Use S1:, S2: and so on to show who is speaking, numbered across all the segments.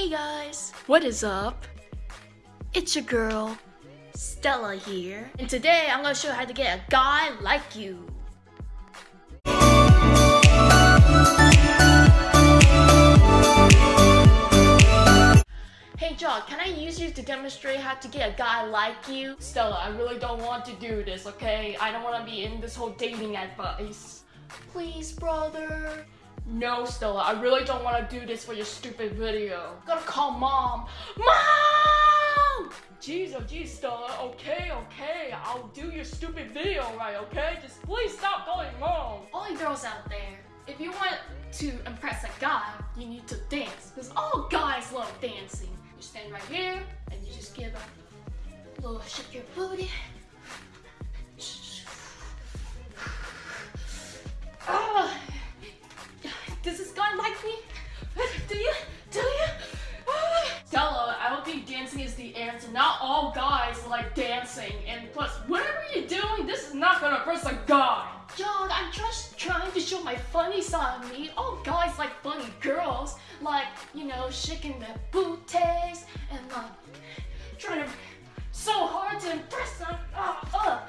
S1: Hey guys, what is up? It's your girl, Stella here. And today I'm gonna show you how to get a guy like you. Hey John, can I use you to demonstrate how to get a guy like you? Stella, I really don't want to do this, okay? I don't want to be in this whole dating advice. Please, brother. No, Stella, I really don't want to do this for your stupid video. Gotta call mom. Mom! Jeez, oh jeez, Stella. Okay, okay, I'll do your stupid video right, okay? Just please stop going mom. All you girls out there, if you want to impress a guy, you need to dance. Because all guys love dancing. You stand right here, and you just give a little shake your booty. And plus, whatever you're doing, this is not gonna impress a guy. John, I'm just trying to show my funny side of me. All guys like funny girls. Like, you know, shaking their booties and like trying to so hard to impress them. Uh, uh,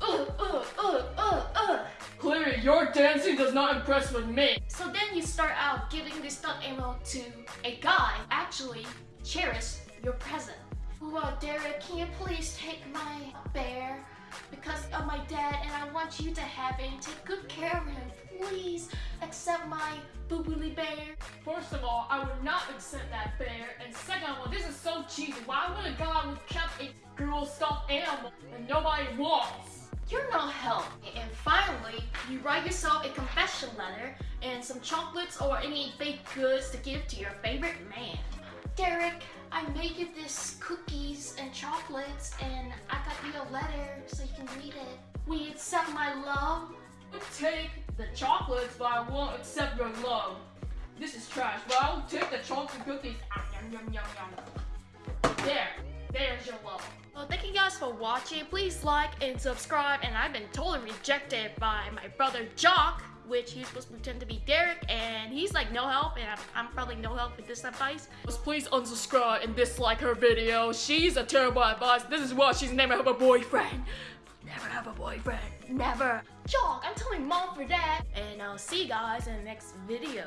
S1: uh, uh, uh, uh, uh. Clearly, your dancing does not impress with me. So then you start out giving this stunt ammo to a guy. Actually, cherish your present. Derek, can you please take my bear? Because of my dad and I want you to have it and take good care of him. Please accept my boobily bear. First of all, I would not accept that bear. And second of all, this is so cheesy. Why would a guy would kept a girl stuffed animal that nobody wants? You're not help. And finally, you write yourself a confession letter and some chocolates or any baked goods to give to your favorite man. Derek, I made you this cookies and chocolates and I got you a letter so you can read it. You accept my love? Take the chocolates, but I won't accept your love. This is trash, but I'll take the chocolate cookies. Ah, yum, yum, yum, yum. There, there's your love. Well, thank you guys for watching. Please like and subscribe. And I've been totally rejected by my brother Jock, which he's supposed to pretend to be Derek, and he's like no help, and I'm, I'm probably no help with this advice. Please unsubscribe and dislike her video. She's a terrible advice. This is why she's never have a boyfriend. Never have a boyfriend. Never. Jock, I'm telling mom for that. And I'll see you guys in the next video.